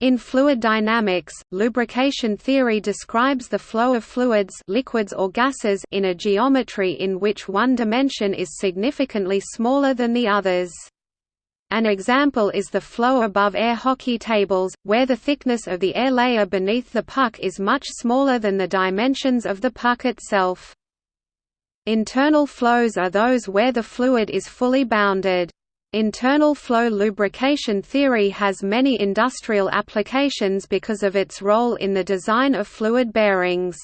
In fluid dynamics, lubrication theory describes the flow of fluids liquids or gases in a geometry in which one dimension is significantly smaller than the others. An example is the flow above air hockey tables, where the thickness of the air layer beneath the puck is much smaller than the dimensions of the puck itself. Internal flows are those where the fluid is fully bounded. Internal flow lubrication theory has many industrial applications because of its role in the design of fluid bearings.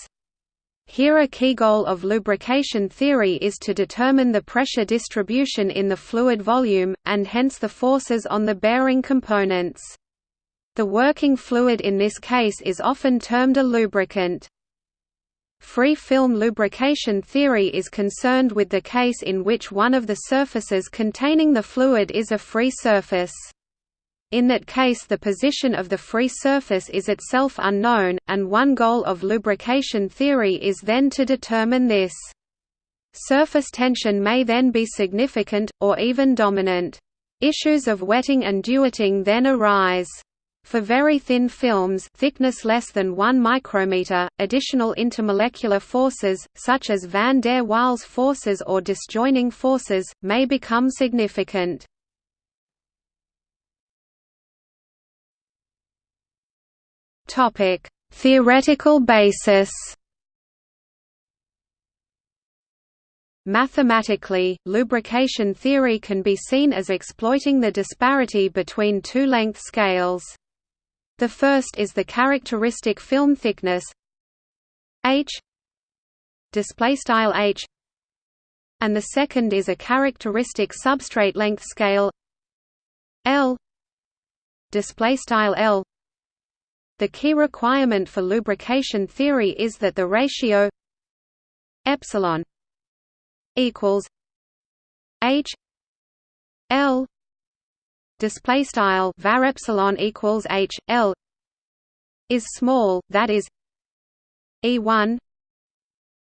Here a key goal of lubrication theory is to determine the pressure distribution in the fluid volume, and hence the forces on the bearing components. The working fluid in this case is often termed a lubricant. Free film lubrication theory is concerned with the case in which one of the surfaces containing the fluid is a free surface. In that case the position of the free surface is itself unknown, and one goal of lubrication theory is then to determine this. Surface tension may then be significant, or even dominant. Issues of wetting and dewetting then arise. For very thin films thickness less than 1 micrometer, additional intermolecular forces, such as van der Waals forces or disjoining forces, may become significant. Theoretical basis Mathematically, lubrication theory can be seen as exploiting the disparity between two length scales. The first is the characteristic film thickness h display style h and the second is a characteristic substrate length scale L display style L. The key requirement for lubrication theory is that the ratio epsilon equals h L display style var epsilon equals h l is small that is e1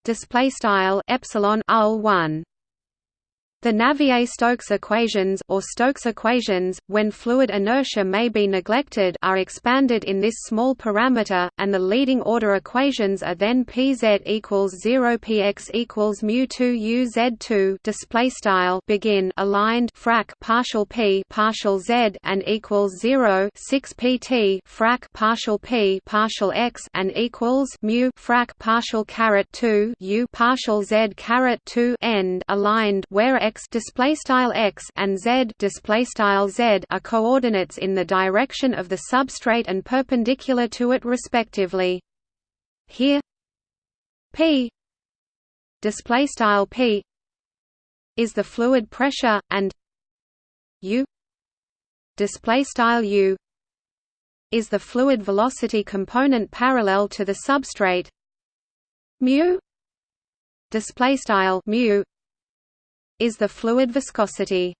display style epsilon ul 1 the Navier-Stokes equations or Stokes equations, when fluid inertia may be neglected are expanded in this small parameter, and the leading order equations are then Pz equals 0 px equals mu 2 u z 2 display style begin aligned frac partial p partial z and equals 0 6 pt frac partial p partial x and equals mu frac partial caret 2 u partial z caret 2 end aligned where x display style x and z display style z are coordinates in the direction of the substrate and perpendicular to it respectively. Here p display style p is the fluid pressure and u display style u is the fluid velocity component parallel to the substrate mu display style mu is the fluid viscosity.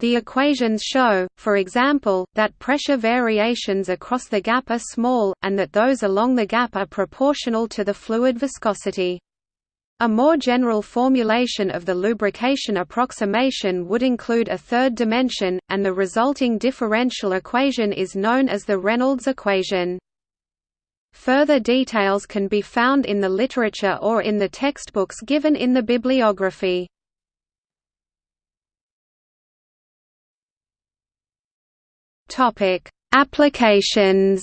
The equations show, for example, that pressure variations across the gap are small, and that those along the gap are proportional to the fluid viscosity. A more general formulation of the lubrication approximation would include a third dimension, and the resulting differential equation is known as the Reynolds equation. Further details can be found in the literature or in the textbooks given in the bibliography. Topic: Applications.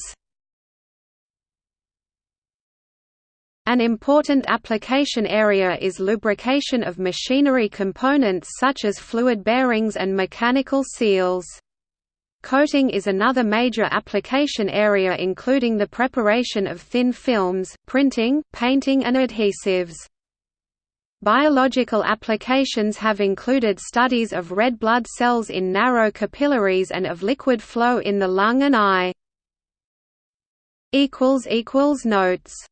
An important application area is lubrication of machinery components such as fluid bearings and mechanical seals. Coating is another major application area including the preparation of thin films, printing, painting and adhesives. Biological applications have included studies of red blood cells in narrow capillaries and of liquid flow in the lung and eye. Notes